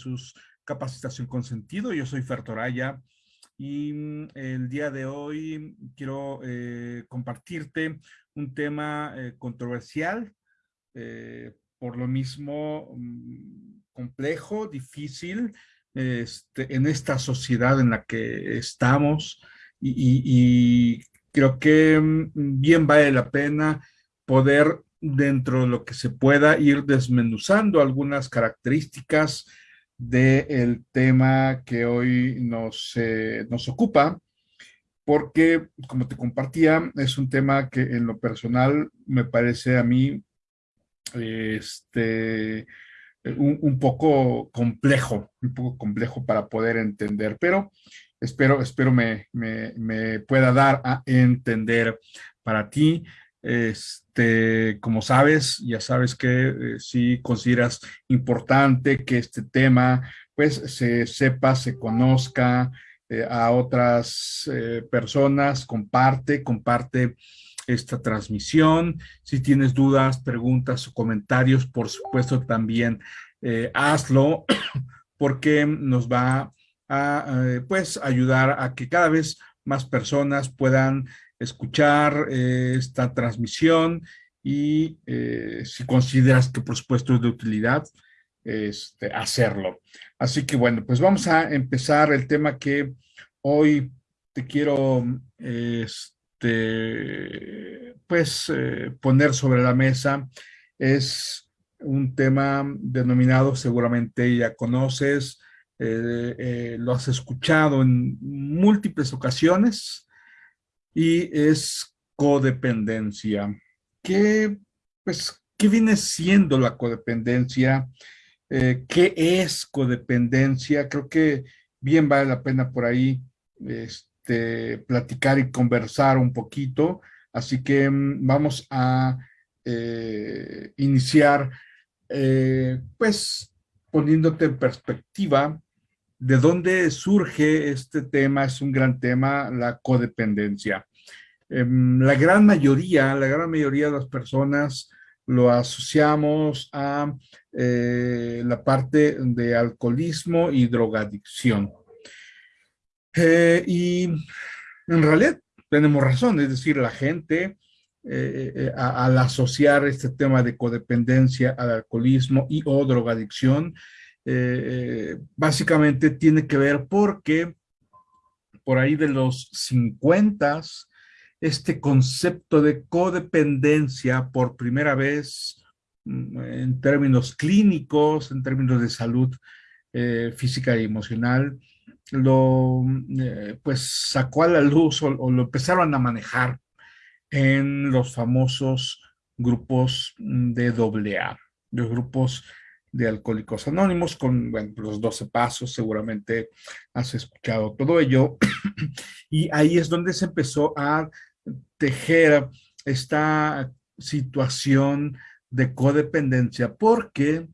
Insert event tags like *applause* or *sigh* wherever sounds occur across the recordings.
Census Capacitación con Sentido. Yo soy Fertoraya y mm, el día de hoy quiero eh, compartirte un tema eh, controversial, eh, por lo mismo mm, complejo, difícil, este, en esta sociedad en la que estamos y, creo que mm, bien vale la pena poder dentro de lo que se pueda ir desmenuzando algunas características del tema que hoy nos, eh, nos ocupa, porque, como te compartía, es un tema que en lo personal me parece a mí este, un, un, poco complejo, un poco complejo para poder entender, pero espero, espero me, me, pueda dar a entender para ti. Este, como sabes, ya sabes que eh, si consideras importante que este tema pues se sepa, se conozca eh, a otras eh, personas, comparte, comparte esta transmisión. Si tienes dudas, preguntas o comentarios, por supuesto también hazlo *coughs* porque nos va a pues ayudar a que cada vez más personas puedan escuchar eh, esta transmisión y eh, si consideras que por supuesto es de utilidad, este, hacerlo. Así que bueno, pues vamos a empezar el tema que hoy te quiero este, pues poner sobre la mesa. Es un tema denominado, seguramente ya conoces, eh, eh, lo has escuchado en múltiples ocasiones y es codependencia. ¿Qué, pues, ¿qué viene siendo la codependencia? Eh, ¿Qué es codependencia? Creo que bien vale la pena por ahí este, platicar y conversar un poquito. Así que mm, vamos a iniciar, pues, poniéndote en perspectiva ¿De dónde surge este tema? Es un gran tema, la codependencia. Em, la gran mayoría, la gran mayoría de las personas lo asociamos a eh, la parte de alcoholismo y drogadicción. Eh, y en realidad tenemos razón, es decir, la gente eh, al asociar este tema de codependencia al alcoholismo y o drogadicción, eh, básicamente tiene que ver porque por ahí de los 50 este concepto de codependencia por primera vez mm, en términos clínicos, en términos de salud eh, física y emocional, lo eh, pues sacó a la luz o, lo empezaron a manejar en los famosos grupos de AA, los grupos de Alcohólicos Anónimos con los 12 pasos, seguramente has escuchado todo ello. *clears throat* y ahí es donde se empezó a tejer esta situación de codependencia, porque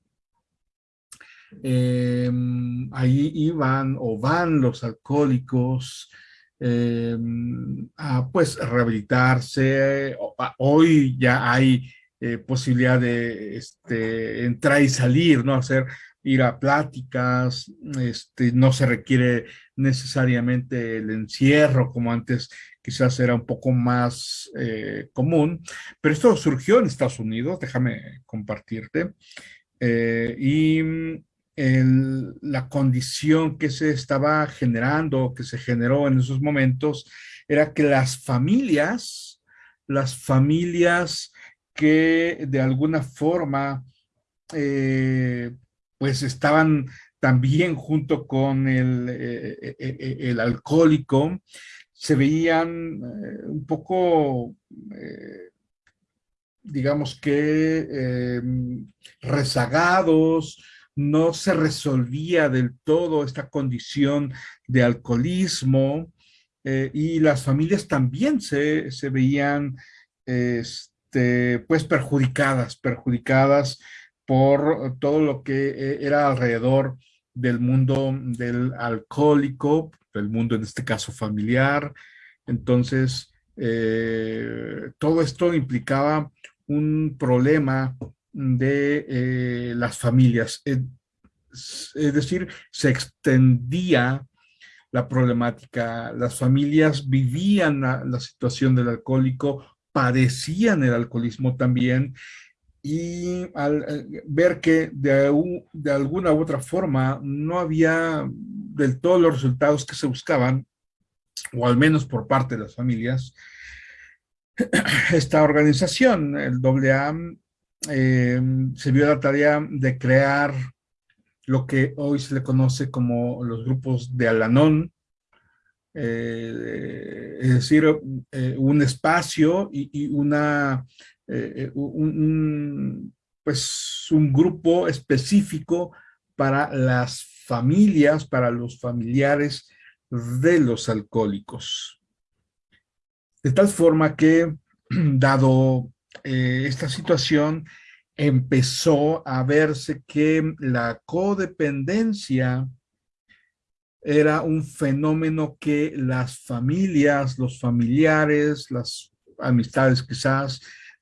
em, ahí iban o van los alcohólicos em, a pues rehabilitarse. Hoy ya hay eh, posibilidad de este, entrar y salir, ¿no? Hacer, ir a pláticas, este, no se requiere necesariamente el encierro como antes quizás era un poco más eh, común, pero esto surgió en Estados Unidos, déjame compartirte, eh, y la condición que se estaba generando, que se generó en esos momentos, era que las familias, las familias que de alguna forma eh, pues estaban también junto con el, eh, eh, el alcohólico, se veían un poco, digamos que rezagados, no se resolvía del todo esta condición de alcoholismo y las familias también se, se veían este, este, pues perjudicadas, perjudicadas por todo lo que eh, era alrededor del mundo del alcohólico, del mundo en este caso familiar. Entonces, eh, todo esto implicaba un problema de eh, las familias. Es, decir, se extendía la problemática, las familias vivían la, situación del alcohólico, padecían el alcoholismo también, y al eh, ver que de, alguna u otra forma no había del todo los resultados que se buscaban, o al menos por parte de las familias, esta organización, el AA, eh, se vio la tarea de crear lo que hoy se le conoce como los grupos de Alanón, eh, es decir, eh, un espacio y, una, un, pues un grupo específico para las familias, para los familiares de los alcohólicos. De tal forma que, *clears throat* dado eh, esta situación, empezó a verse que la codependencia era un fenómeno que las familias, los familiares, las amistades quizás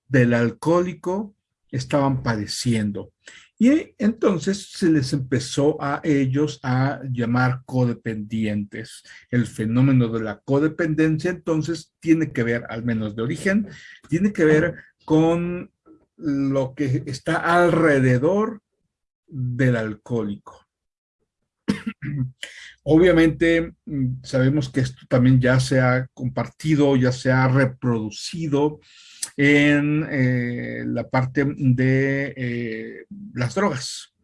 del alcohólico estaban padeciendo. Y entonces se les empezó a ellos a llamar codependientes. El fenómeno de la codependencia entonces tiene que ver, al menos de origen, tiene que ver con lo que está alrededor del alcohólico. *clears throat* Obviamente mm, sabemos que esto también ya se ha compartido, ya se ha reproducido en eh, la parte de eh, las drogas,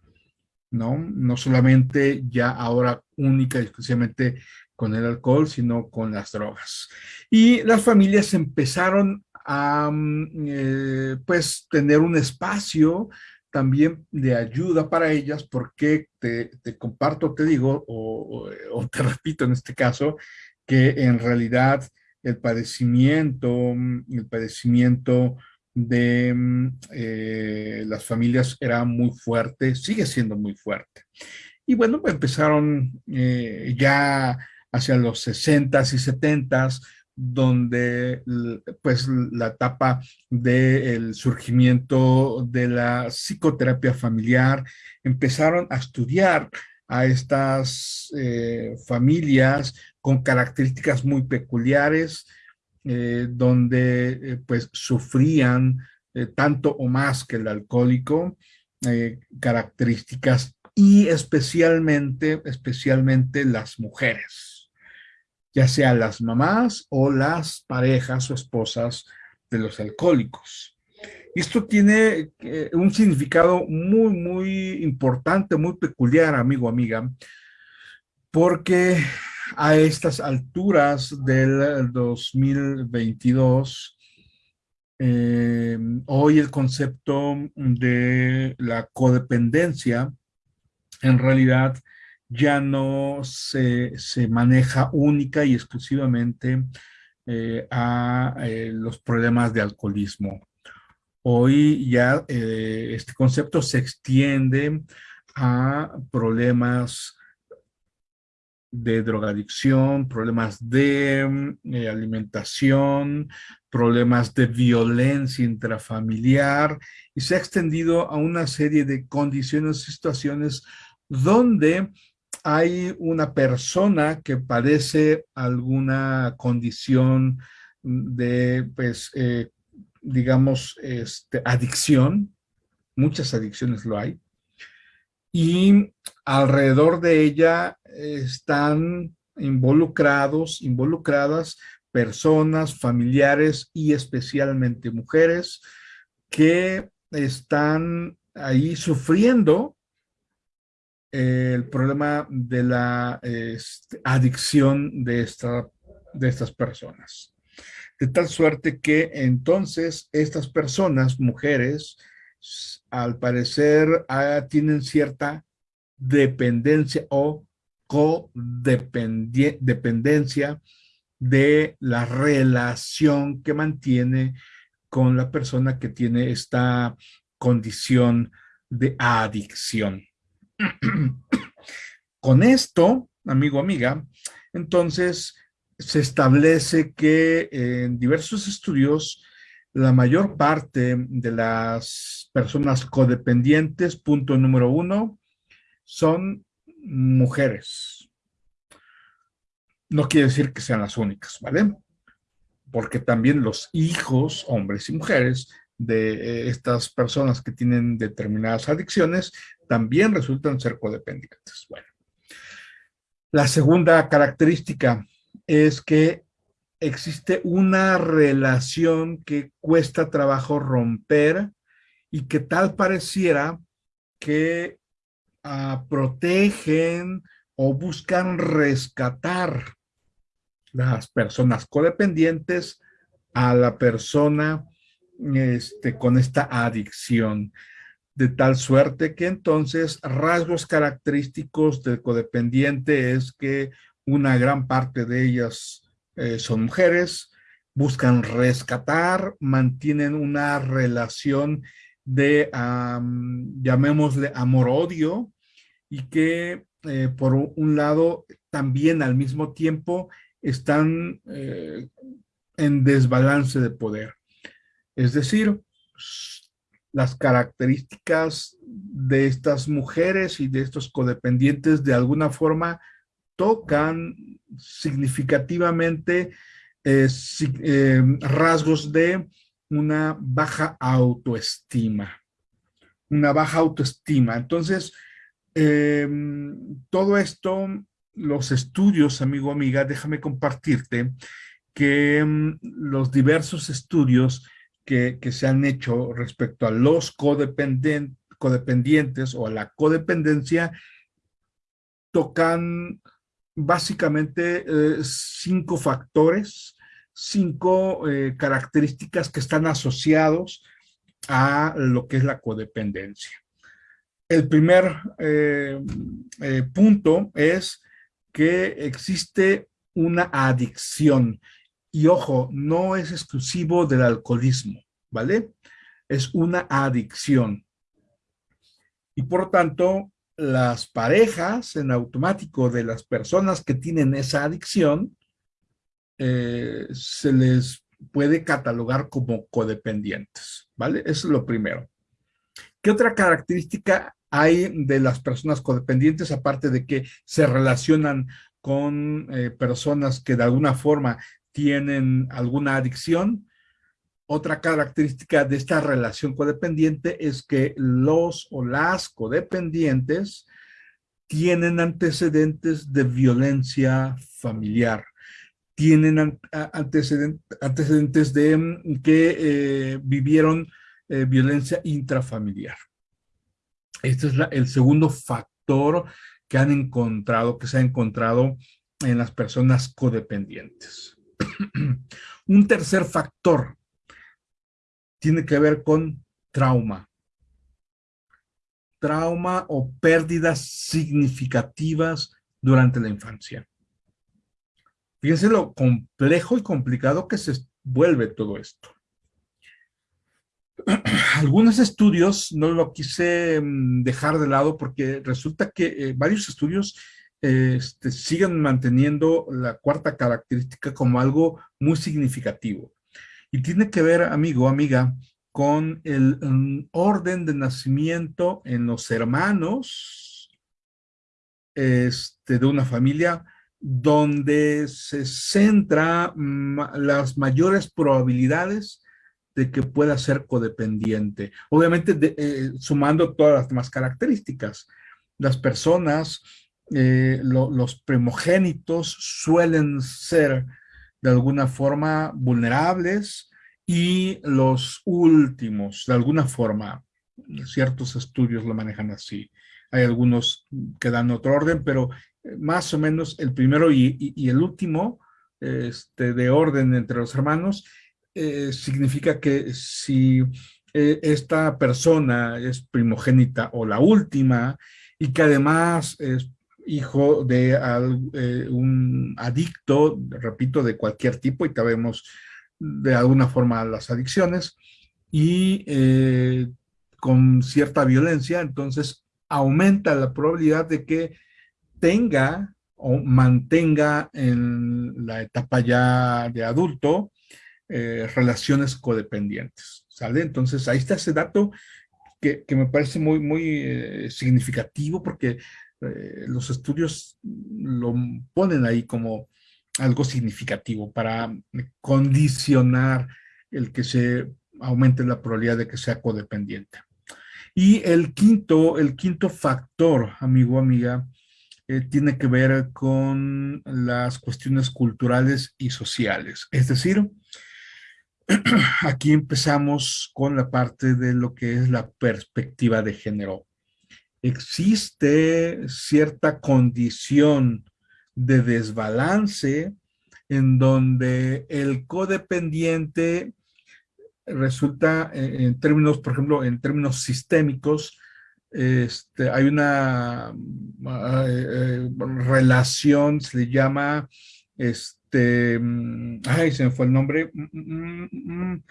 ¿no? No solamente ya ahora única y exclusivamente con el alcohol, sino con las drogas. Y las familias empezaron a, mm, eh, pues, tener un espacio también de ayuda para ellas, porque te, comparto, te digo, o, te *laughs* repito en este caso, que en realidad el padecimiento, el padecimiento de mm, eh, las familias era muy fuerte, sigue siendo muy fuerte. Y bueno, empezaron eh, ya hacia los 60s y 70s, donde pues la etapa del surgimiento de la psicoterapia familiar, empezaron a estudiar a estas eh, familias con características muy peculiares, eh, donde eh, pues sufrían tanto o más que el alcohólico, características y especialmente, especialmente las mujeres, ya sea las mamás o las parejas o esposas de los alcohólicos. Esto tiene eh, un significado muy, muy importante, muy peculiar, amigo, amiga, porque a estas alturas del 2022, eh, hoy el concepto de la codependencia en realidad ya no se, maneja única y exclusivamente eh, a los problemas de alcoholismo. Hoy ya eh, este concepto se extiende a problemas de drogadicción, problemas de eh, alimentación, problemas de violencia intrafamiliar y se ha extendido a una serie de condiciones y situaciones donde hay una persona que padece alguna condición de pues, eh, digamos, este, adicción, muchas adicciones lo hay, y alrededor de ella están involucrados, involucradas personas, familiares y especialmente mujeres que están ahí sufriendo el problema de la este, adicción de, de estas personas de tal suerte que entonces estas personas, mujeres, al parecer ah, tienen cierta dependencia o codependencia de la relación que mantiene con la persona que tiene esta condición de adicción. *clears throat* con esto, amigo, amiga, entonces se establece que en diversos estudios la mayor parte de las personas codependientes, punto número uno, son mujeres. No quiere decir que sean las únicas, ¿vale? Porque también los hijos, hombres y mujeres, de eh, estas personas que tienen determinadas adicciones, también resultan ser codependientes. Bueno, la segunda característica es que existe una relación que cuesta trabajo romper y que tal pareciera que uh, protegen o buscan rescatar las personas codependientes a la persona este, con esta adicción de tal suerte que entonces rasgos característicos del codependiente es que una gran parte de ellas eh, son mujeres, buscan rescatar, mantienen una relación de, llamémosle amor-odio, y que eh, por un lado también al mismo tiempo están eh, en desbalance de poder. Es decir, las características de estas mujeres y de estos codependientes de alguna forma tocan significativamente eh, eh, rasgos de una baja autoestima. Una baja autoestima. Entonces, em, todo esto, los estudios, amigo, amiga, déjame compartirte que em, los diversos estudios que, se han hecho respecto a los codependientes o a la codependencia tocan básicamente eh, cinco factores, cinco eh, características que están asociados a lo que es la codependencia. El primer eh, punto es que existe una adicción. Y ojo, no es exclusivo del alcoholismo, ¿vale? Es una adicción. Y por tanto, las parejas en automático de las personas que tienen esa adicción eh, se les puede catalogar como codependientes, ¿vale? Eso es lo primero. ¿Qué otra característica hay de las personas codependientes aparte de que se relacionan con eh, personas que de alguna forma tienen alguna adicción? Otra característica de esta relación codependiente es que los o las codependientes tienen antecedentes de violencia familiar, tienen antecedentes de mm, que eh, vivieron eh, violencia intrafamiliar. Este es el segundo factor que han encontrado, que se ha encontrado en las personas codependientes. *clears throat* Un tercer factor tiene que ver con trauma. Trauma o pérdidas significativas durante la infancia. Fíjense lo complejo y complicado que se vuelve todo esto. *clears throat* Algunos estudios, no lo quise mm, dejar de lado porque resulta que eh, varios estudios este, siguen manteniendo la cuarta característica como algo muy significativo. Y tiene que ver, amigo, amiga, con el mm, orden de nacimiento en los hermanos este, de una familia donde se centra las mayores probabilidades de que pueda ser codependiente. Obviamente, eh, sumando todas las demás características. Las personas, eh, los primogénitos suelen ser de alguna forma vulnerables y los últimos, de alguna forma, ciertos estudios lo manejan así. Hay algunos que dan otro orden, pero eh, más o menos el primero y, el último este, de orden entre los hermanos eh, significa que si esta persona es primogénita o la última y que además es hijo de eh, un adicto, repito, de cualquier tipo, y sabemos de alguna forma las adicciones, y eh, con cierta violencia, entonces aumenta la probabilidad de que tenga o mantenga en la etapa ya de adulto eh, relaciones codependientes. ¿Sale? Entonces ahí está ese dato que, me parece muy, muy significativo porque eh, los estudios lo ponen ahí como algo significativo para condicionar el que se aumente la probabilidad de que sea codependiente. Y el quinto, el quinto factor, amigo, amiga, eh, tiene que ver con las cuestiones culturales y sociales. Es decir, *clears throat* aquí empezamos con la parte de lo que es la perspectiva de género. Existe cierta condición de desbalance en donde el codependiente resulta eh, en términos, por ejemplo, en términos sistémicos, este, hay una ah, eh, eh, relación, se le llama, este, mm, ay, se me fue el nombre, mm, mm,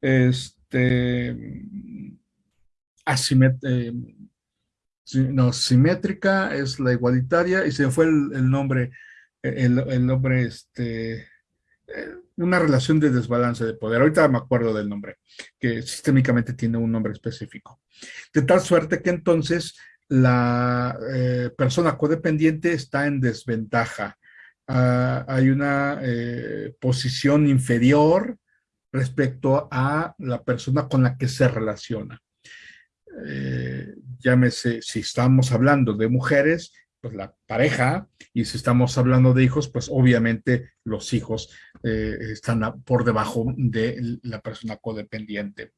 este, no, simétrica es la igualitaria y se fue el, nombre, el, nombre, este, una relación de desbalance de poder. Ahorita me acuerdo del nombre, que sistémicamente tiene un nombre específico. De tal suerte que entonces la eh, persona codependiente está en desventaja. Ah, hay una eh, posición inferior respecto a la persona con la que se relaciona. Eh, llámese, si estamos hablando de mujeres, pues la pareja, y si estamos hablando de hijos, pues obviamente los hijos eh, están por debajo de la persona codependiente.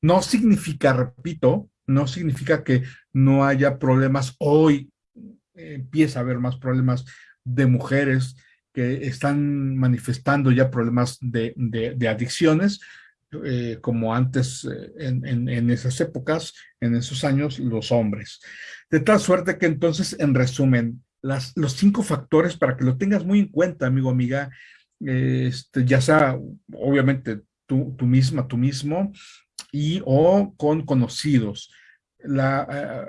No significa, repito, no significa que no haya problemas. Hoy empieza a haber más problemas de mujeres que están manifestando ya problemas de, adicciones, eh, como antes eh, en, en, esas épocas, en esos años, los hombres. De tal suerte que entonces, en resumen, las, los cinco factores para que lo tengas muy en cuenta, amigo, amiga, este, ya sea, obviamente, tú, misma, tú mismo, y o con conocidos. La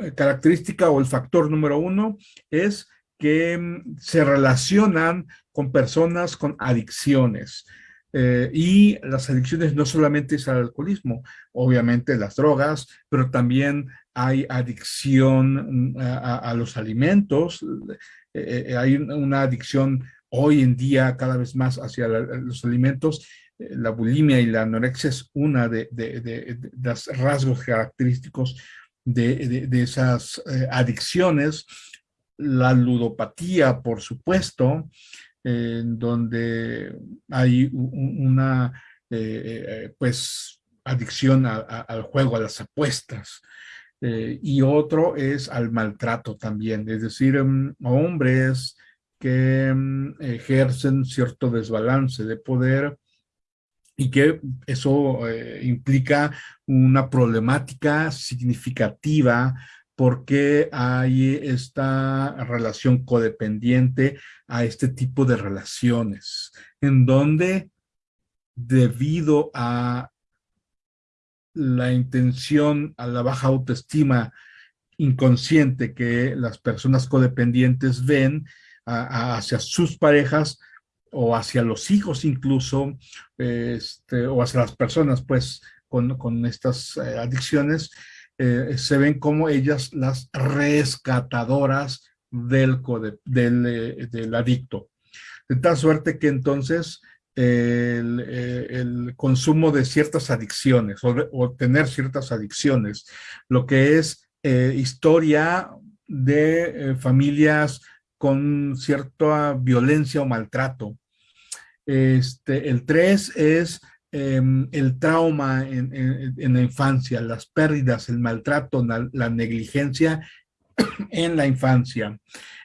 eh, característica o el factor número uno es que mm, se relacionan con personas con adicciones. Eh, y las adicciones no solamente es al alcoholismo, obviamente las drogas, pero también hay adicción mm, a, los alimentos, eh, eh, hay una adicción hoy en día cada vez más hacia los alimentos, la bulimia y la anorexia es una de, los rasgos característicos de, esas adicciones, la ludopatía, por supuesto, en donde hay una, eh, eh, pues, adicción al juego, a las apuestas. Eh, y otro es al maltrato también, es decir, mm, hombres que mm, ejercen cierto desbalance de poder y que eso implica una problemática significativa porque hay esta relación codependiente a este tipo de relaciones, en donde debido a la intención, a la baja autoestima inconsciente que las personas codependientes ven hacia sus parejas o hacia los hijos incluso, este, o hacia las personas pues con, estas eh, adicciones, eh, se ven como ellas las rescatadoras del, eh, del adicto. De tal suerte que entonces el, eh, consumo de ciertas adicciones o, tener ciertas adicciones, lo que es historia de familias con cierta violencia o maltrato. Este, el tres es Em, el trauma en, la infancia, las pérdidas, el maltrato, la, negligencia *coughs* en la infancia.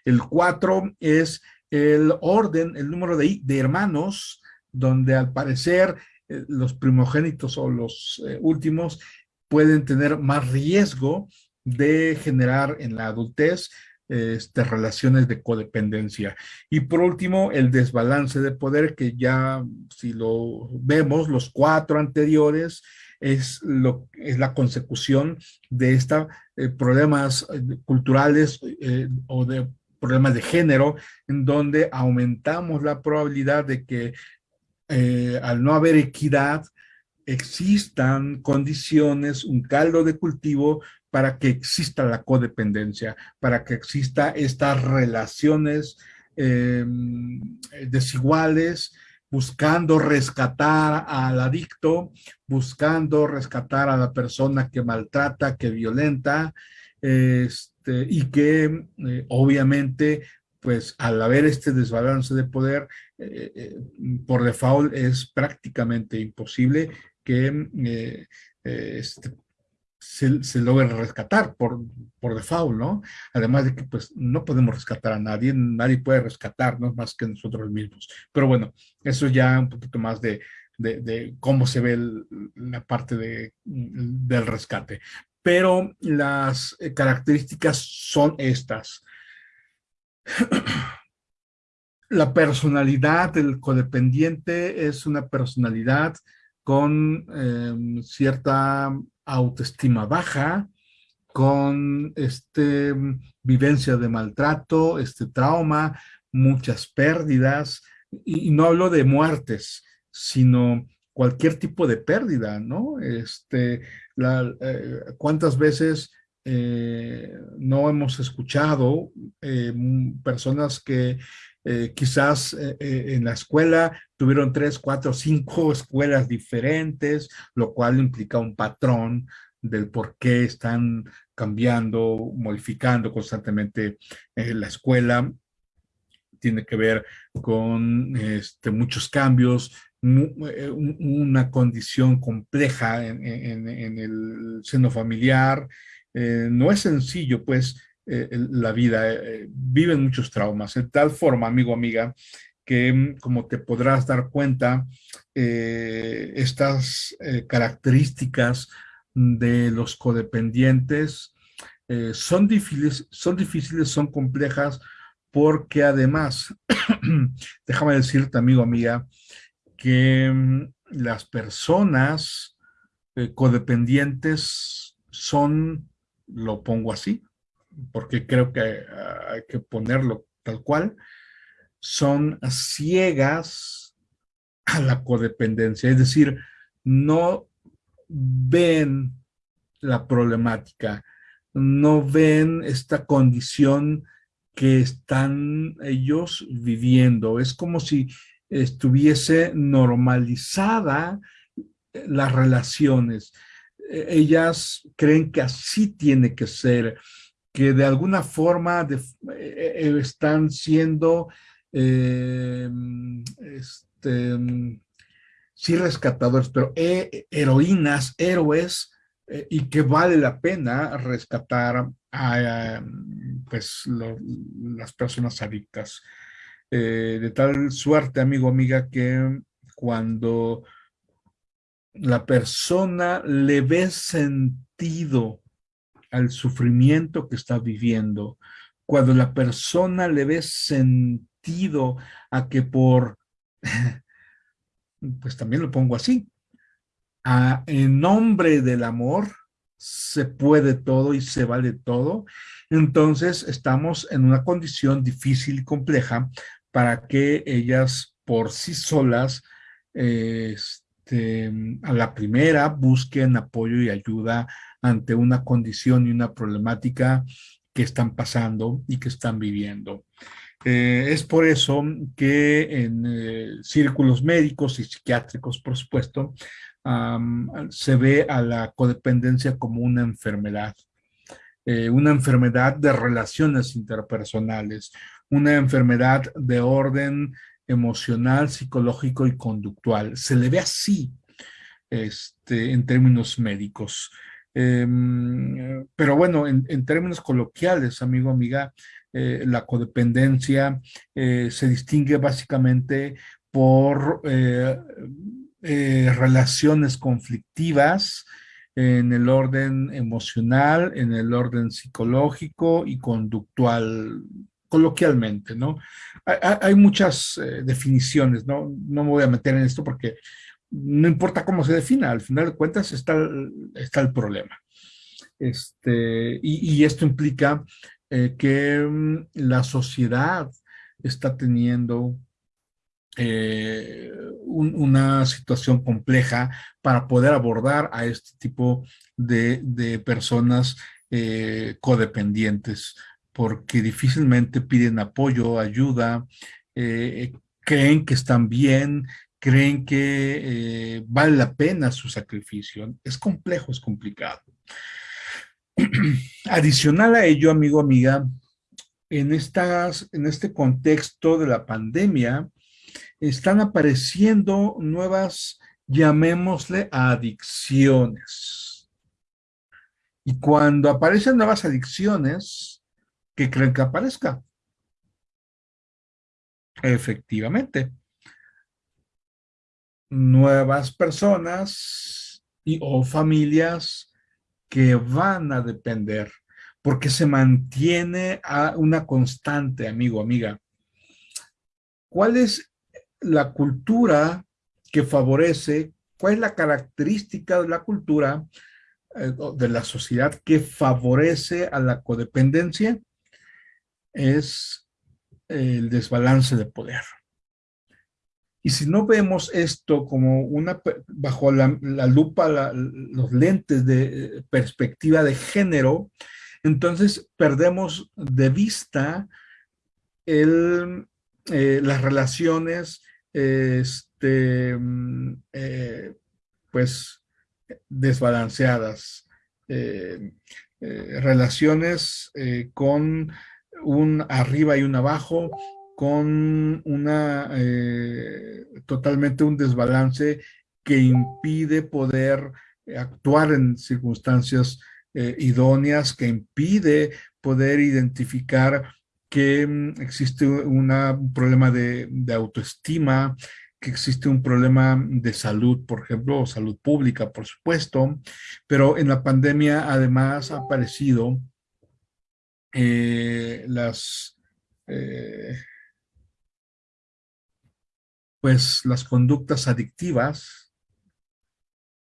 El cuatro es el orden, el número de, hermanos, donde al parecer eh, los primogénitos o los eh, últimos pueden tener más riesgo de generar en la adultez este, relaciones de codependencia. Y por último, el desbalance de poder, que ya si lo vemos, los cuatro anteriores, es, lo, es la consecución de estos eh, problemas eh, culturales eh, o de problemas de género, en donde aumentamos la probabilidad de que eh, al no haber equidad, existan condiciones, un caldo de cultivo para que exista la codependencia, para que exista estas relaciones em, desiguales, buscando rescatar al adicto, buscando rescatar a la persona que maltrata, que violenta, este, y que eh, obviamente, pues al haber este desbalance de poder, eh, eh, por default es prácticamente imposible que este, se, logre rescatar por, por default, ¿no? Además de que pues no podemos rescatar a nadie, nadie puede rescatarnos más que nosotros mismos. Pero bueno, eso ya un poquito más de, de, cómo se ve la parte de, del rescate. Pero las eh, características son estas. *clears throat* La personalidad del codependiente es una personalidad con em, cierta autoestima baja, con este, vivencia de maltrato, este trauma, muchas pérdidas, y, no hablo de muertes, sino cualquier tipo de pérdida, ¿no? Este, eh, ¿Cuántas veces eh, no hemos escuchado eh, personas que quizás en la escuela tuvieron tres, cuatro, cinco *laughs* escuelas diferentes, lo cual implica un patrón del por qué están cambiando, modificando constantemente la escuela. Tiene que ver con este, muchos cambios, eh, una condición compleja en, el seno familiar. Eh, no es sencillo, pues, eh, la vida. viven muchos traumas. De tal forma, amigo, amiga, que mm, como te podrás dar cuenta, estas características de los codependientes son, difíciles, son difíciles, son complejas, porque además, *clears throat* déjame decirte, amigo, amiga, que mm, las personas eh, codependientes son, lo pongo así, porque creo que hay que ponerlo tal cual, son ciegas a la codependencia, es decir, no ven la problemática, no ven esta condición que están ellos viviendo. Es como si estuviese normalizada eh, las relaciones. E, ellas creen que así tiene que ser, que de alguna forma e, e, están siendo em, este, sí rescatadores, pero heroínas, héroes, eh, y que vale la pena rescatar a, pues, las personas adictas. Eh, de tal suerte, amigo, amiga, que cuando la persona le ve sentido al sufrimiento que está viviendo, cuando la persona le ve sentido a que por, *laughs* pues también lo pongo así, a, en nombre del amor se puede todo y se vale todo, entonces estamos en una condición difícil y compleja para que ellas por sí solas este, a la primera busquen apoyo y ayuda ante una condición y una problemática que están pasando y que están viviendo. Eh, es por eso que en eh, círculos médicos y psiquiátricos, por supuesto, se ve a la codependencia como una enfermedad, eh, una enfermedad de relaciones interpersonales, una enfermedad de orden emocional, psicológico y conductual. Se le ve así este, en términos médicos. Em, pero bueno, en, términos coloquiales, amigo, amiga, eh, la codependencia eh, se distingue básicamente por eh, relaciones conflictivas, en el orden emocional, en el orden psicológico y conductual coloquialmente, ¿no? Hay, muchas eh, definiciones, ¿no? No me voy a meter en esto porque no importa cómo se defina, al final de cuentas está, está el problema. Este, y, esto implica eh, que mm, la sociedad está teniendo eh, una situación compleja para poder abordar a este tipo de, personas eh, codependientes, porque difícilmente piden apoyo, ayuda, creen que están bien, creen que vale la pena su sacrificio. Es complejo, es complicado. *clears throat* Adicional a ello, amigo, amiga, en, en este contexto de la pandemia, están apareciendo nuevas, llamémosle, adicciones. Y cuando aparecen nuevas adicciones, ¿qué creen que aparezca? Efectivamente. Nuevas personas y o familias que van a depender, porque se mantiene a una constante, amigo, amiga. ¿Cuál es la cultura que favorece, cuál es la característica de la cultura eh, de la sociedad que favorece a la codependencia? Es el desbalance de poder. Y si no vemos esto como una, bajo la, lupa, los lentes de perspectiva de género, entonces perdemos de vista el, eh, las relaciones, este, mm, eh, pues, desbalanceadas. Eh, relaciones con un arriba y un abajo, con una eh, totalmente un desbalance que impide poder actuar en circunstancias eh, idóneas, que impide poder identificar que mm, existe un problema de, autoestima, que existe un problema de salud, por ejemplo, o salud pública, por supuesto, pero en la pandemia además ha aparecido eh, las pues las conductas adictivas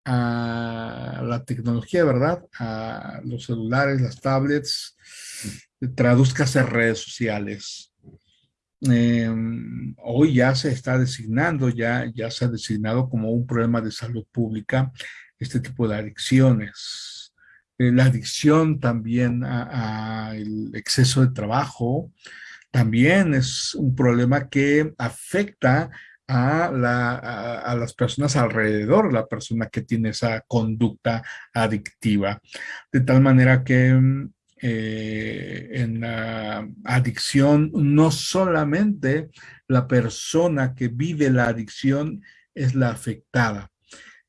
a la tecnología, ¿verdad? A los celulares, las tablets, traduzcas en redes sociales. Em, hoy ya se está designando, ya, ya se ha designado como un problema de salud pública este tipo de adicciones. Eh, la adicción también al exceso de trabajo también es un problema que afecta a, la, a, las personas alrededor, la persona que tiene esa conducta adictiva. De tal manera que mm, eh, en la adicción no solamente la persona que vive la adicción es la afectada.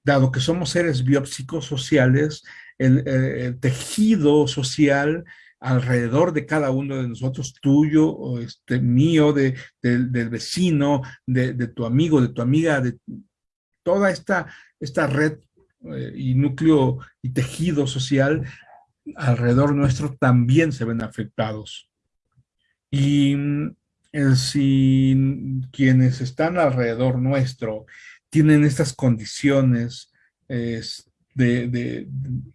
Dado que somos seres biopsicosociales, el, eh, el tejido social alrededor de cada uno de nosotros, tuyo, este, mío, de, del vecino, de, tu amigo, de tu amiga, de toda esta, esta red eh, y núcleo y tejido social alrededor nuestro también se ven afectados. Y eh, si quienes están alrededor nuestro tienen estas condiciones de,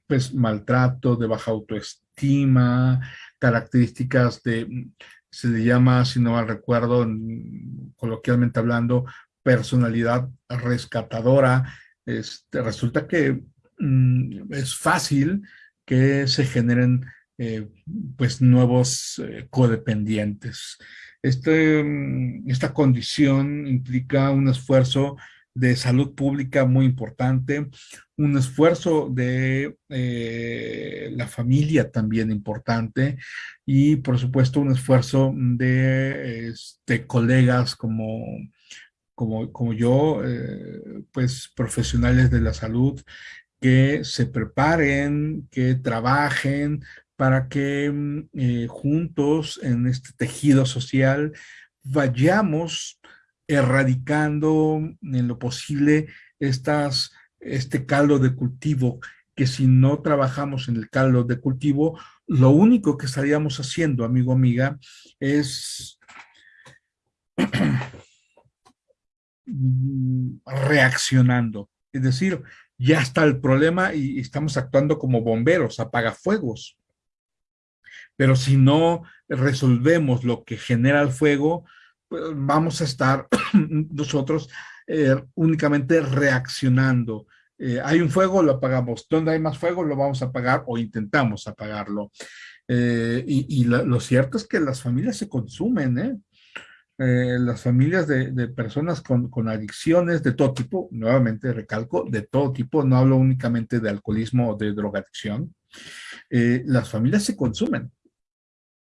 pues, maltrato, de baja autoestima, estima, características de, se le llama, si no mal recuerdo, coloquialmente hablando, personalidad rescatadora. Este, resulta que mm, es fácil que se generen eh, pues nuevos eh, codependientes. Este, mm, esta condición implica un esfuerzo de salud pública muy importante, un esfuerzo de eh, la familia también importante y por supuesto un esfuerzo de este, colegas como, como, como yo, eh, pues profesionales de la salud que se preparen, que trabajen para que mm, eh, juntos en este tejido social vayamos erradicando en lo posible estas, este caldo de cultivo, que si no trabajamos en el caldo de cultivo, lo único que estaríamos haciendo, amigo, amiga, es *clears throat* reaccionando. Es decir, ya está el problema y estamos actuando como bomberos, apagafuegos. Pero si no resolvemos lo que genera el fuego, vamos a estar *clears throat* nosotros eh, únicamente reaccionando. Eh, hay un fuego, lo apagamos. Donde hay más fuego, lo vamos a apagar o intentamos apagarlo. Eh, y, lo cierto es que las familias se consumen, las familias de, personas con, adicciones de todo tipo, nuevamente recalco, de todo tipo, no hablo únicamente de alcoholismo o de drogadicción, las familias se consumen.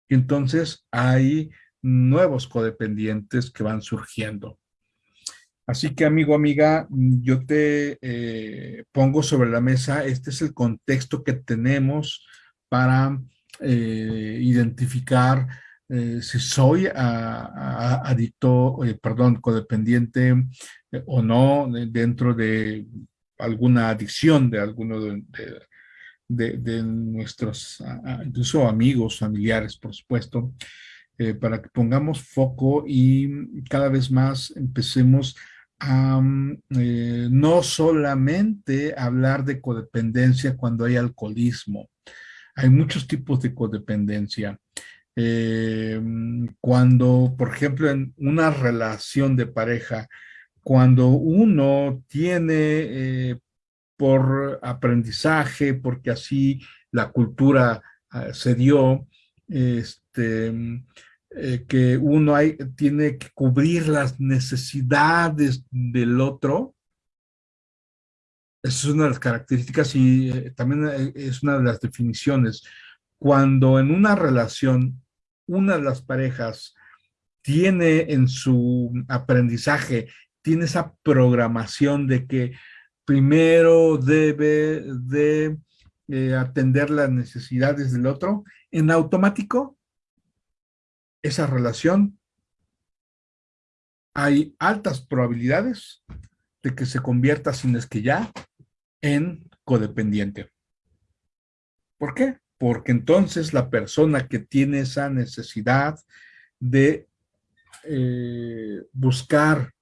Entonces hay nuevos codependientes que van surgiendo. Así que amigo, amiga, yo te eh, pongo sobre la mesa, este es el contexto que tenemos para identificar eh, si soy adicto, eh, perdón, codependiente eh, o no dentro de alguna adicción de alguno de, nuestros, incluso amigos, familiares, por supuesto, para que pongamos foco y cada vez más empecemos a no solamente hablar de codependencia cuando hay alcoholismo. Hay muchos tipos de codependencia. Eh, cuando, por ejemplo, en una relación de pareja, cuando uno tiene eh, por aprendizaje, porque así la cultura ah, se dio, este, eh, que uno tiene que cubrir las necesidades del otro, esa es una de las características y también es una de las definiciones. Cuando en una relación una de las parejas tiene en su aprendizaje, tiene esa programación de que primero debe de eh, atender las necesidades del otro, en automático, esa relación, hay altas probabilidades de que se convierta, sin es que ya, en codependiente. ¿Por qué? porque entonces la persona que tiene esa necesidad de eh, buscar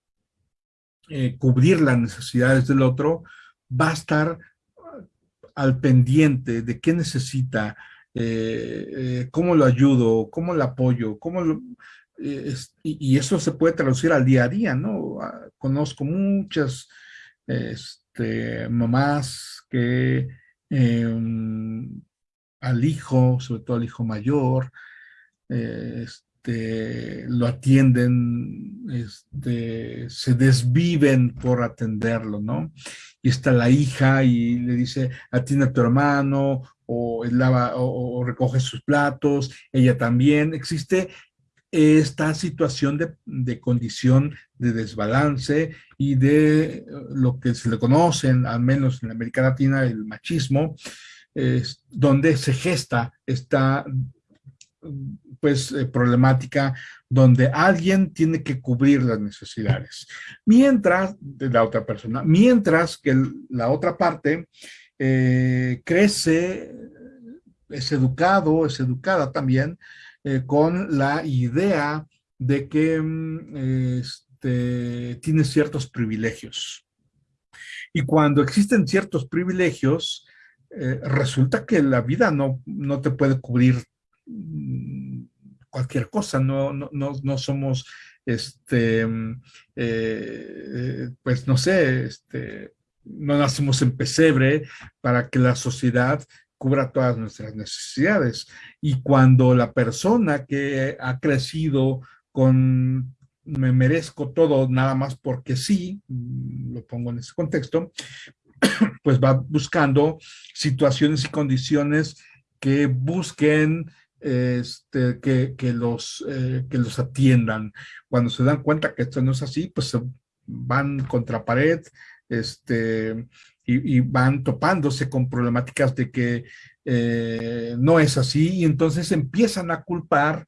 eh, cubrir las necesidades del otro, va a estar al pendiente de qué necesita, eh, cómo lo ayudo, cómo lo apoyo, cómo y, eso se puede traducir al día a día, ¿no? Ah, conozco muchas este, mamás que em, al hijo, sobre todo al hijo mayor, este, lo atienden, este, se desviven por atenderlo, ¿no? Y está la hija y le dice, atiende a tu hermano, o, lava, o, recoge sus platos, ella también. Existe esta situación de, de, condición de desbalance y de lo que se le conocen, al menos en América Latina, el machismo, es donde se gesta esta pues eh, problemática donde alguien tiene que cubrir las necesidades. Mientras, de la otra persona, mientras que la otra parte eh, crece, es educado, es educada también eh, con la idea de que mm, este, tiene ciertos privilegios. Y cuando existen ciertos privilegios, eh, resulta que la vida no, no te puede cubrir mm, cualquier cosa, no, no, no, somos, este, mm, pues no sé, este, no nacemos en pesebre para que la sociedad cubra todas nuestras necesidades. Y cuando la persona que ha crecido con me merezco todo nada más porque sí, mm, lo pongo en ese contexto, *coughs* pues va buscando situaciones y condiciones que busquen este, que, los, eh, que los atiendan. Cuando se dan cuenta que esto no es así, pues se van contra pared este, y, van topándose con problemáticas de que eh, no es así y entonces empiezan a culpar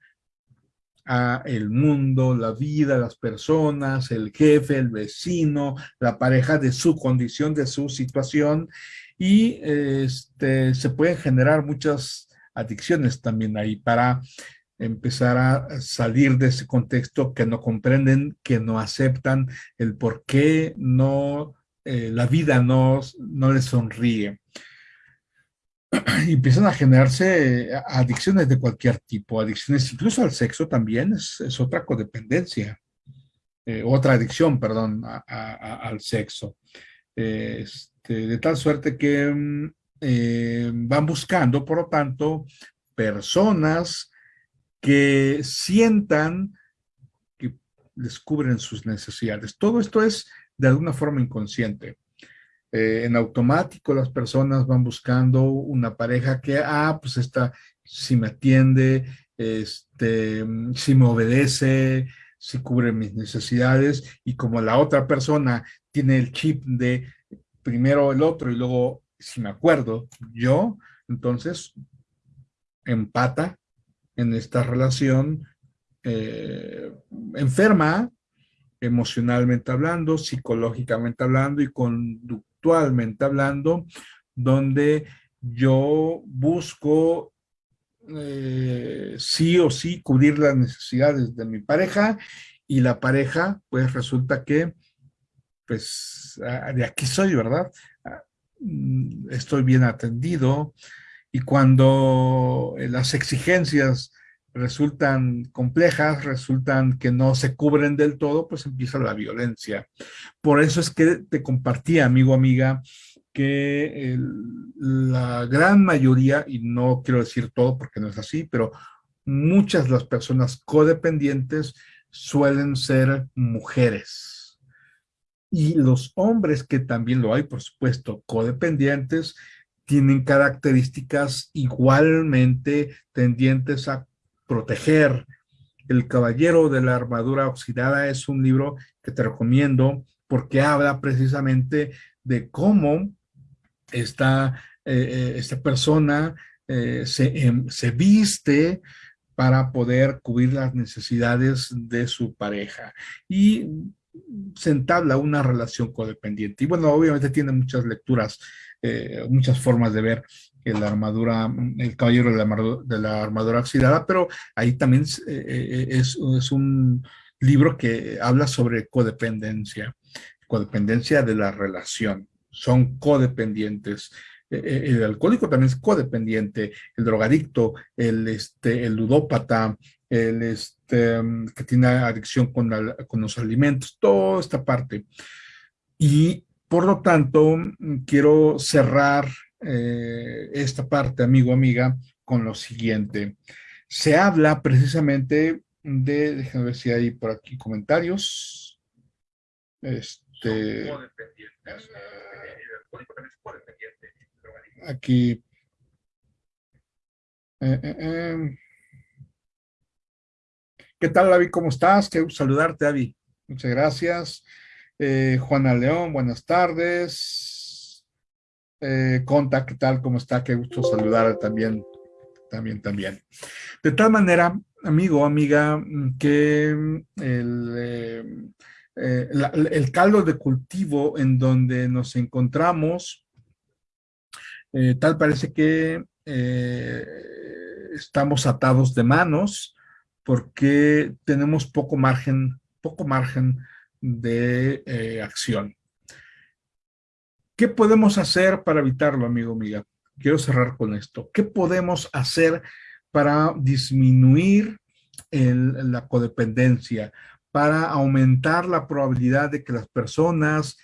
a el mundo, la vida, las personas, el jefe, el vecino, la pareja de su condición, de su situación y este, se pueden generar muchas adicciones también ahí para empezar a salir de ese contexto que no comprenden, que no aceptan el por qué no, eh, la vida no, no les sonríe. *clears throat* y empiezan a generarse adicciones de cualquier tipo, adicciones incluso al sexo también es, otra codependencia, eh, otra adicción, perdón, al sexo. Este, de tal suerte que mm, eh, van buscando, por lo tanto, personas que sientan que descubren sus necesidades. Todo esto es de alguna forma inconsciente. Eh, en automático las personas van buscando una pareja que, ah, pues esta si me atiende, este, si me obedece, si cubre mis necesidades y como la otra persona tiene el chip de primero el otro y luego, si me acuerdo, yo, entonces empata en esta relación eh, enferma, emocionalmente hablando, psicológicamente hablando y conductualmente hablando, donde yo busco eh, sí o sí cubrir las necesidades de mi pareja y la pareja pues resulta que pues de aquí soy, ¿verdad? Mm, estoy bien atendido y cuando eh, las exigencias resultan complejas, resultan que no se cubren del todo, pues empieza la violencia. Por eso es que te compartí, amigo, amiga, que la gran mayoría, y no quiero decir todo porque no es así, pero muchas de las personas codependientes suelen ser mujeres. Y los hombres, que también lo hay, por supuesto, codependientes, tienen características igualmente tendientes a proteger. El Caballero de la Armadura Oxidada es un libro que te recomiendo porque habla precisamente de cómo esta, eh, eh, esta persona eh, se, em, se viste para poder cubrir las necesidades de su pareja y se entabla una relación codependiente. Y bueno, obviamente tiene muchas lecturas, muchas formas de ver la armadura, el caballero de la, armadura, oxidada, pero ahí también es, es, es, un libro que habla sobre codependencia, codependencia de la relación son codependientes. Eh, eh, el alcohólico también es codependiente, el drogadicto, el, este, el ludópata, el este, que tiene adicción con, con los alimentos, toda esta parte. Y por lo tanto, quiero cerrar eh, esta parte, amigo, amiga, con lo siguiente. Se habla precisamente de, déjenme ver si hay por aquí comentarios. Este, Aquí. Eh, eh, eh. ¿Qué tal, David? ¿Cómo estás? Qué saludarte, David. Muchas gracias. Juana León, buenas tardes. Conta, ¿qué tal? ¿Cómo está? Qué gusto saludar también, también, también. De tal manera, amigo, amiga, que el, el caldo de cultivo en donde nos encontramos eh, tal parece que eh, estamos atados de manos porque tenemos poco margen, poco margen de eh, acción. ¿Qué podemos hacer para evitarlo, amigo, amiga? Quiero cerrar con esto. ¿Qué podemos hacer para disminuir la codependencia, para aumentar la probabilidad de que las personas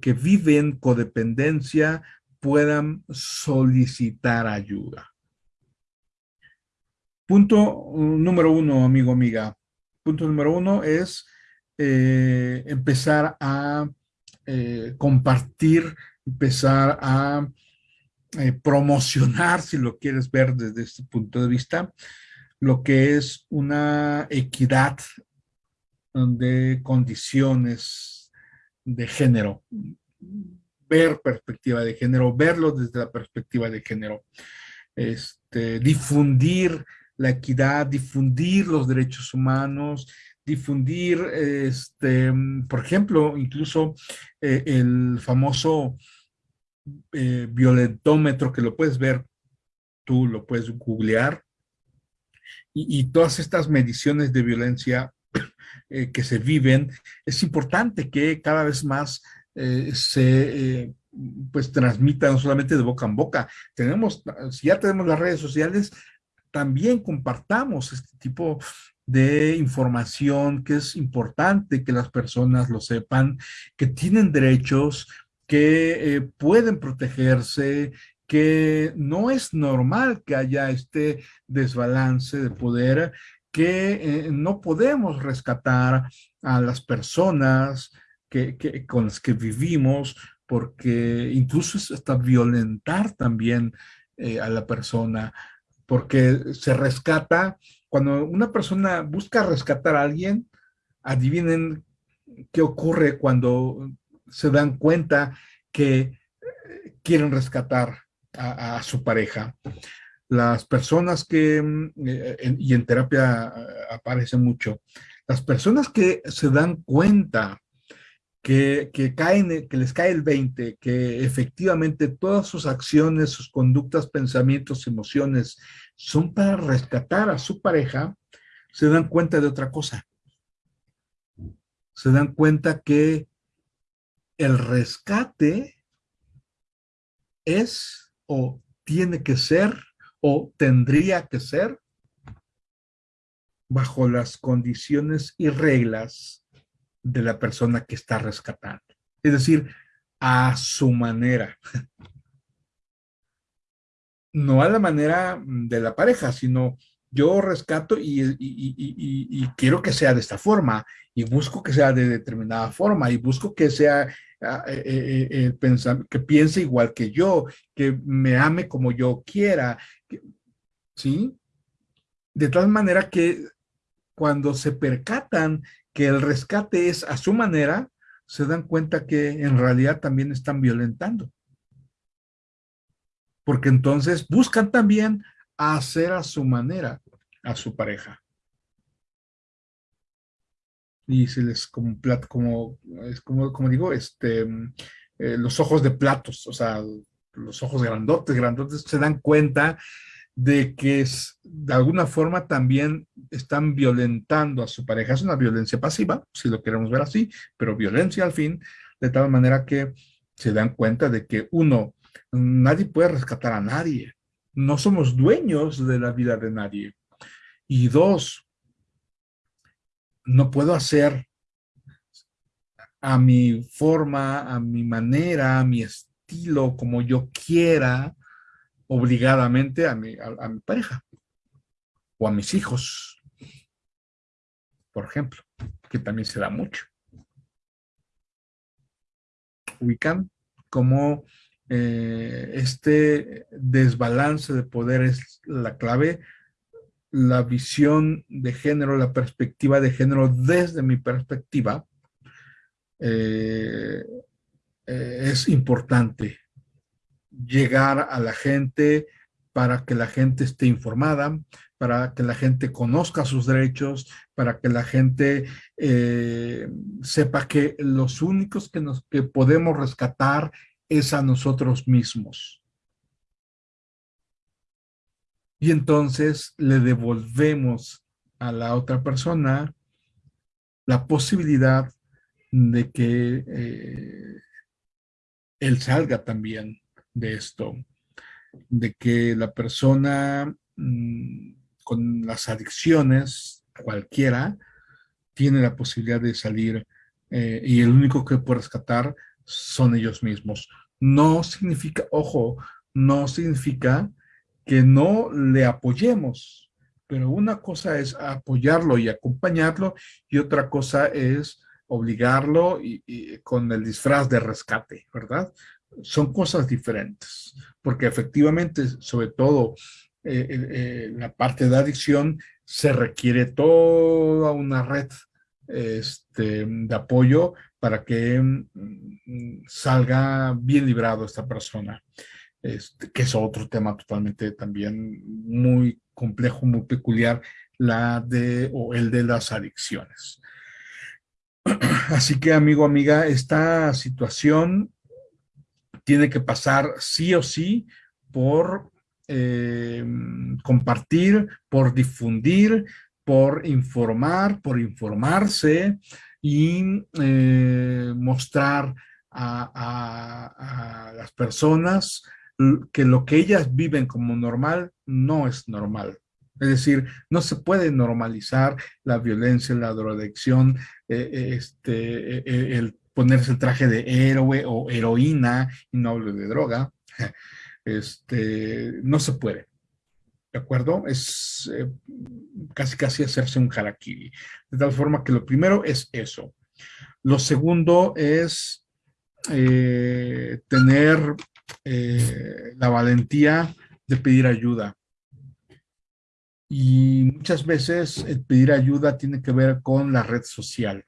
que viven codependencia puedan solicitar ayuda. Punto número uno, amigo, amiga. Punto número uno es eh, empezar a eh, compartir, empezar a eh, promocionar, si lo quieres ver desde este punto de vista, lo que es una equidad de condiciones de género ver perspectiva de género, verlo desde la perspectiva de género, este, difundir la equidad, difundir los derechos humanos, difundir, este, por ejemplo, incluso eh, el famoso eh, violentómetro que lo puedes ver, tú lo puedes googlear, y, todas estas mediciones de violencia *clears throat* eh, que se viven, es importante que cada vez más eh, se pues transmita no solamente de boca en boca. Tenemos, si ya tenemos las redes sociales, también compartamos este tipo de información que es importante que las personas lo sepan, que tienen derechos, que eh, pueden protegerse, que no es normal que haya este desbalance de poder, que eh, no podemos rescatar a las personas que, con las que vivimos, porque incluso es hasta violentar también eh, a la persona, porque se rescata, cuando una persona busca rescatar a alguien, adivinen qué ocurre cuando se dan cuenta que eh, quieren rescatar a, su pareja. Las personas que, mm, eh, y en terapia aparece mucho, las personas que se dan cuenta que, caen, que les cae el 20, que efectivamente todas sus acciones, sus conductas, pensamientos, emociones son para rescatar a su pareja, se dan cuenta de otra cosa. Se dan cuenta que el rescate es o tiene que ser o tendría que ser bajo las condiciones y reglas de la persona que está rescatando. Es decir, a su manera. *laughs* No a la manera de la pareja, sino yo rescato y, quiero que sea de esta forma y busco que sea de determinada forma y busco que sea eh, eh, eh, que piense igual que yo, que me ame como yo quiera, ¿sí? De tal manera que cuando se percatan que el rescate es a su manera, se dan cuenta que en realidad también están violentando. Porque entonces buscan también hacer a su manera a su pareja. Y se les como como, como, como digo, este, eh, los ojos de platos, o sea, los ojos grandotes, grandotes, se dan cuenta de que es, de alguna forma también están violentando a su pareja. Es una violencia pasiva, si lo queremos ver así, pero violencia al fin, de tal manera que se dan cuenta de que uno, nadie puede rescatar a nadie. No somos dueños de la vida de nadie. Y dos, no puedo hacer a mi forma, a mi manera, a mi estilo, como yo quiera, obligadamente a mi, a, mi pareja o a mis hijos, por ejemplo, que también se da mucho. Ubican como eh, este desbalance de poder es la clave, la visión de género, la perspectiva de género desde mi perspectiva eh, eh, es importante llegar a la gente para que la gente esté informada, para que la gente conozca sus derechos, para que la gente eh, sepa que los únicos que, nos, que podemos rescatar es a nosotros mismos. Y entonces le devolvemos a la otra persona la posibilidad de que eh, él salga también de esto, de que la persona mm, con las adicciones, cualquiera, tiene la posibilidad de salir eh, y el único que puede rescatar son ellos mismos. No significa, ojo, no significa que no le apoyemos, pero una cosa es apoyarlo y acompañarlo y otra cosa es obligarlo y con el disfraz de rescate, ¿verdad? son cosas diferentes, porque efectivamente, sobre todo eh, eh, eh, la parte de adicción, se requiere toda una red este, de apoyo para que mm, salga bien librado esta persona, este, que es otro tema totalmente también muy complejo, muy peculiar, la de, o el de las adicciones. *clears throat* Así que, amigo, amiga, esta situación tiene que pasar sí o sí por eh, compartir, por difundir, por informar, por informarse y eh, mostrar a, las personas que lo que ellas viven como normal no es normal. Es decir, no se puede normalizar la violencia, la drogadicción, eh, este, eh, el ponerse el traje de héroe o heroína, y no hablo de droga, *laughs* este, no se puede. ¿De acuerdo? Es eh, casi casi hacerse un harakiri. De tal forma que lo primero es eso. Lo segundo es eh, tener eh, la valentía de pedir ayuda. Y muchas veces el pedir ayuda tiene que ver con la red social.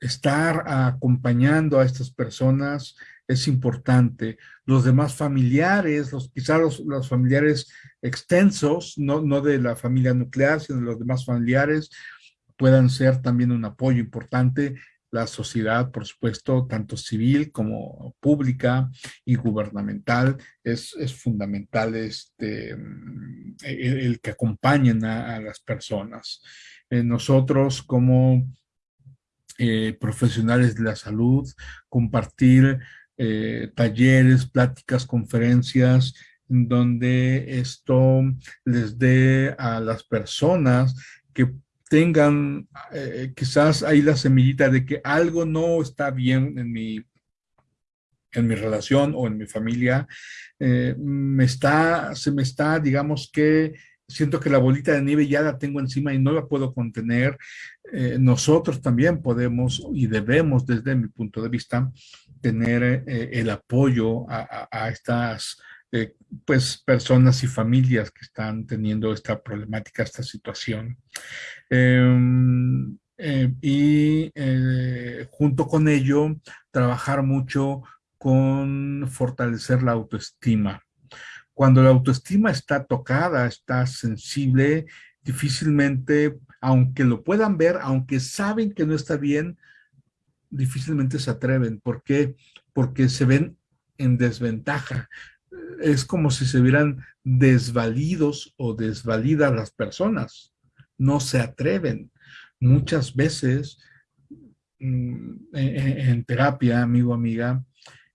estar acompañando a estas personas es importante. Los demás familiares, los, quizás los, familiares extensos, no, no de la familia nuclear, sino los demás familiares, puedan ser también un apoyo importante. La sociedad, por supuesto, tanto civil como pública y gubernamental, es, es fundamental este, el, que acompañen a, las personas. Eh, nosotros como eh, profesionales de la salud, compartir eh, talleres, pláticas, conferencias, en donde esto les dé a las personas que tengan eh, quizás ahí la semillita de que algo no está bien en mi, en mi relación o en mi familia, eh, me está, se me está, digamos que siento que la bolita de nieve ya la tengo encima y no la puedo contener. nosotros también podemos y debemos, desde mi punto de vista, tener eh, el apoyo a, estas eh, pues, personas y familias que están teniendo esta problemática, esta situación. Em, eh, y junto con ello, trabajar mucho con fortalecer la autoestima. Cuando la autoestima está tocada, está sensible, difícilmente, aunque lo puedan ver, aunque saben que no está bien, difícilmente se atreven. ¿Por qué? Porque se ven en desventaja. Es como si se vieran desvalidos o desvalidas las personas. No se atreven. Muchas veces mm, en, terapia, amigo, amiga,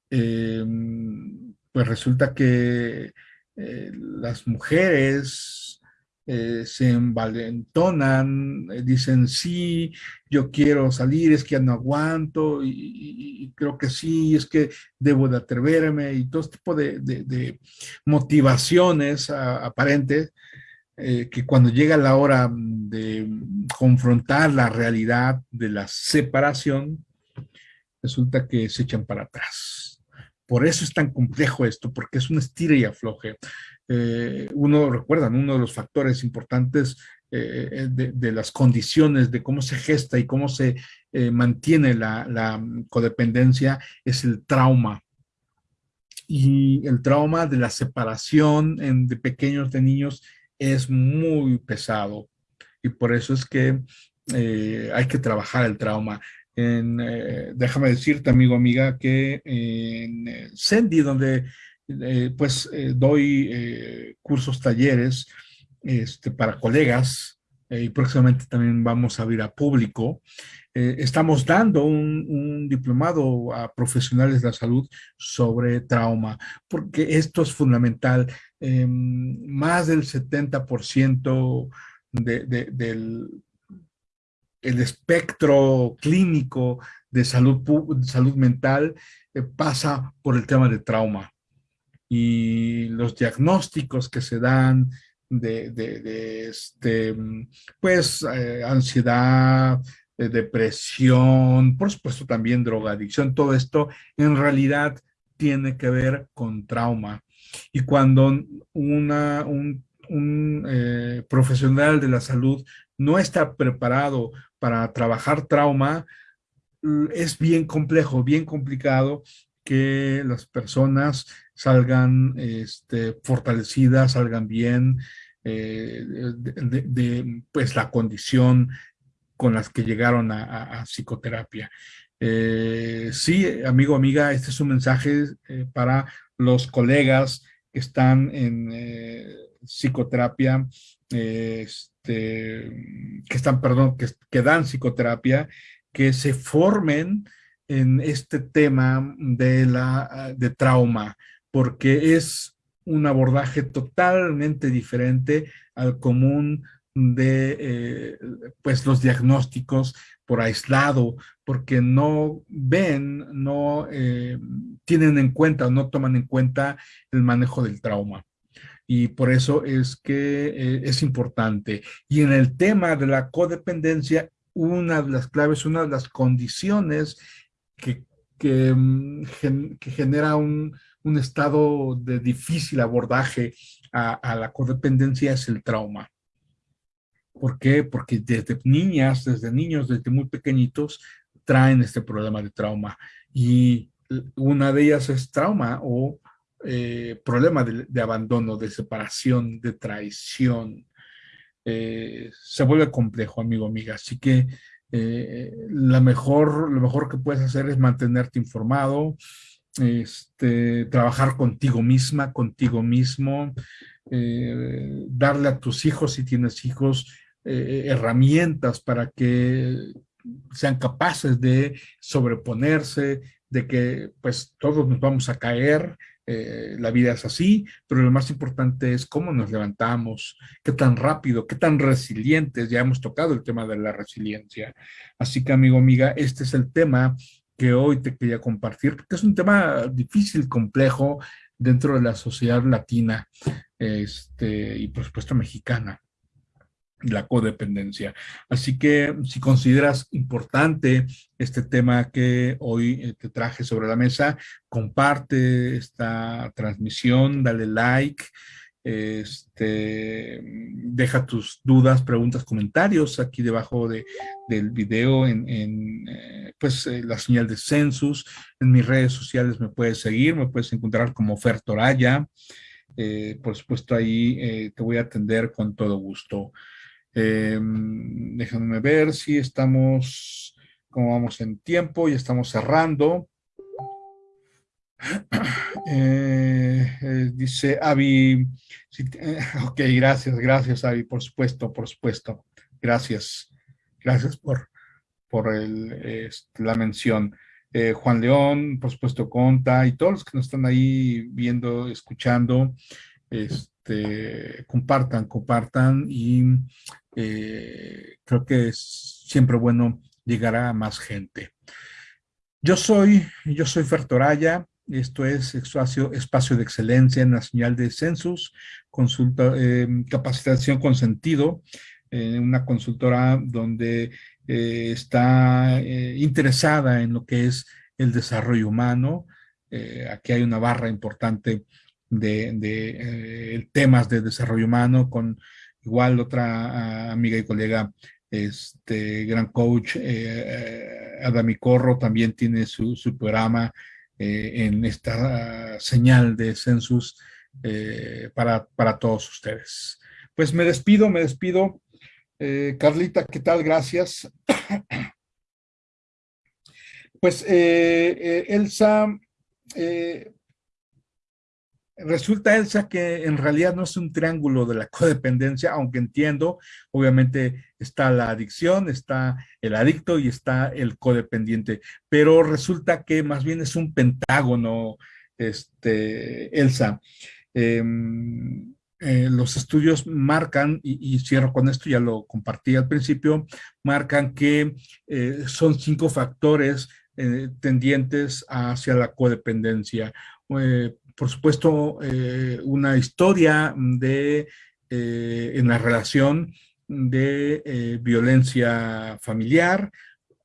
em, pues resulta que eh, las mujeres eh, se envalentonan, eh, dicen sí, yo quiero salir, es que ya no aguanto y, creo que sí, es que debo de atreverme y todo tipo de, motivaciones aparentes eh, que cuando llega la hora de confrontar la realidad de la separación, resulta que se echan para atrás. Por eso es tan complejo esto, porque es un estira y afloje. Eh, uno recuerda, uno de los factores importantes eh, de, las condiciones de cómo se gesta y cómo se eh, mantiene la, codependencia es el trauma. Y el trauma de la separación de pequeños de niños es muy pesado. Y por eso es que hay que trabajar el trauma. En, déjame decirte, amigo, amiga, que en Sendy, donde eh, pues eh, doy eh, cursos, talleres este, para colegas y próximamente también vamos a ir a público. estamos dando un, diplomado a profesionales de la salud sobre trauma, porque esto es fundamental. Em, más del 70% del el espectro clínico de salud, salud mental pasa por el tema de trauma y los diagnósticos que se dan de, este, pues, eh, ansiedad, depresión, por supuesto también drogadicción, todo esto en realidad tiene que ver con trauma. Y cuando una, un, eh, profesional de la salud no está preparado para trabajar trauma, es bien complejo, bien complicado que las personas salgan este, fortalecidas, salgan bien eh, de, pues, la condición con las que llegaron a, psicoterapia. Eh, sí, amigo, amiga, este es un mensaje eh, para los colegas que están en psicoterapia, este, que están, perdón, que, que dan psicoterapia, que se formen en este tema de, la, de trauma, porque es un abordaje totalmente diferente al común de eh, pues los diagnósticos por aislado, porque no ven, no eh, tienen en cuenta no toman en cuenta el manejo del trauma. Y por eso es que eh, es importante. Y en el tema de la codependencia, una de las claves, una de las condiciones que, que, mm, genera un, un, estado de difícil abordaje a, a la codependencia es el trauma. ¿Por qué? Porque desde niñas, desde niños, desde muy pequeñitos, traen este problema de trauma. Y una de ellas es trauma o eh, problema de, abandono, de separación, de traición. Eh, se vuelve complejo, amigo, amiga. Así que eh, la mejor, lo mejor que puedes hacer es mantenerte informado, este, trabajar contigo misma, contigo mismo, darle a tus hijos, si tienes hijos, eh, herramientas para que sean capaces de sobreponerse, de que pues todos nos vamos a caer, eh, la vida es así, pero lo más importante es cómo nos levantamos, qué tan rápido, qué tan resilientes, ya hemos tocado el tema de la resiliencia. Así que amigo, amiga, este es el tema que hoy te quería compartir, porque es un tema difícil, complejo, dentro de la sociedad latina este, y por supuesto mexicana la codependencia. Así que si consideras importante este tema que hoy eh, te traje sobre la mesa, comparte esta transmisión, dale like, este, deja tus dudas, preguntas, comentarios aquí debajo de, del video en, eh, pues, eh, la señal de Census. En mis redes sociales me puedes seguir, me puedes encontrar como Fer Toraya. por supuesto, ahí te voy a atender con todo gusto. Eh, déjenme ver si estamos, como vamos en tiempo, y estamos cerrando. *clears throat* Eh, eh, dice Avi, ok, gracias, gracias Avi, por supuesto, por supuesto. Gracias, gracias por, por el, este, la mención. Juan León, por supuesto, Conta, y todos los que nos están ahí viendo, escuchando, este, compartan, compartan y eh, creo que es siempre bueno llegar a más gente. Yo soy, yo soy Fertoraya, esto es espacio, espacio de excelencia señal de Census, consulta, eh, capacitación con sentido, eh, una consultora donde está interesada en lo que es el desarrollo humano. aquí hay una barra importante de, de temas de desarrollo humano con Igual otra ah, amiga y colega, este gran coach, eh, Adami Corro, también tiene su, programa eh, en esta señal de Census eh, para, para todos ustedes. Pues me despido, me despido. Carlita, ¿qué tal? Gracias. Pues Elsa, Resulta, Elsa, que en realidad no es un triángulo de la *laughs* codependencia, aunque entiendo, obviamente está la adicción, está el adicto y está el codependiente, pero resulta que más bien es un pentágono, este, Elsa. Em, eh, los estudios marcan, y, cierro con esto, ya lo compartí al principio, marcan que eh, son cinco factores eh, tendientes hacia la codependencia por supuesto, eh, una historia de, eh, en la relación de eh, violencia familiar,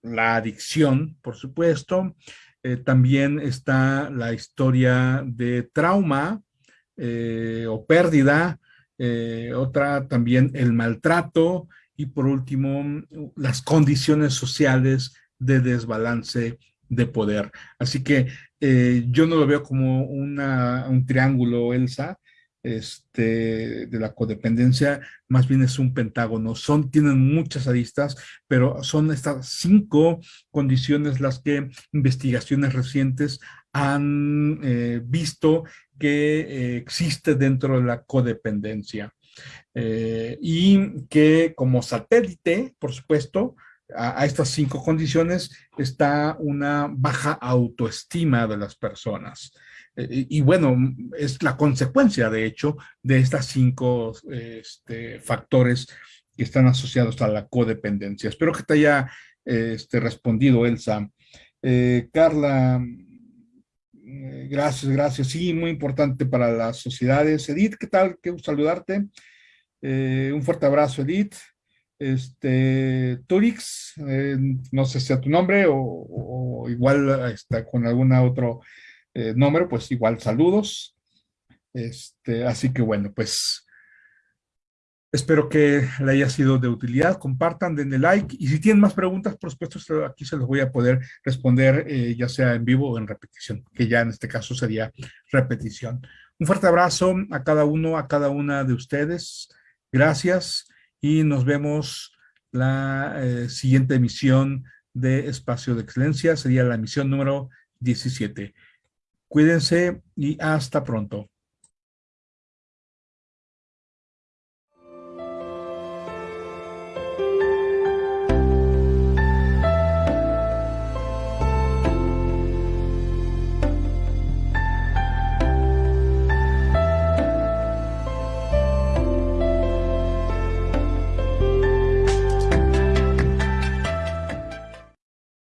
la adicción, por supuesto. también está la historia de trauma o pérdida, otra también el maltrato y por último las condiciones sociales de desbalance de poder. Así que eh, yo no lo veo como un triángulo, Elsa, este, de la codependencia, más bien es un pentágono. Son, tienen muchas aristas, pero son estas cinco condiciones las que investigaciones recientes han eh, visto que eh, existe dentro de la codependencia. y que como satélite, por supuesto, a, estas cinco condiciones está una baja autoestima de las personas. Eh, y, bueno, es la consecuencia, de hecho, de estas cinco este, factores que están asociados a la codependencia. Espero que te haya este, respondido, Elsa. Eh, Carla, eh, gracias, gracias. Sí, muy importante para las sociedades. Edith, ¿qué tal? Qué gusto saludarte. un fuerte abrazo, Edith este, Turix, eh, no sé si sea tu nombre o, igual está con algún otro eh, nombre, pues igual saludos. Este, así que bueno, pues espero que le haya sido de utilidad. Compartan, denle like y si tienen más preguntas, por supuesto, aquí se los voy a poder responder eh, ya sea en vivo o en repetición, que ya en este caso sería repetición. Un fuerte abrazo a cada uno, a cada una de ustedes. Gracias y nos vemos la eh, siguiente emisión de Espacio de Excelencia, sería la emisión número 17. Cuídense y hasta pronto.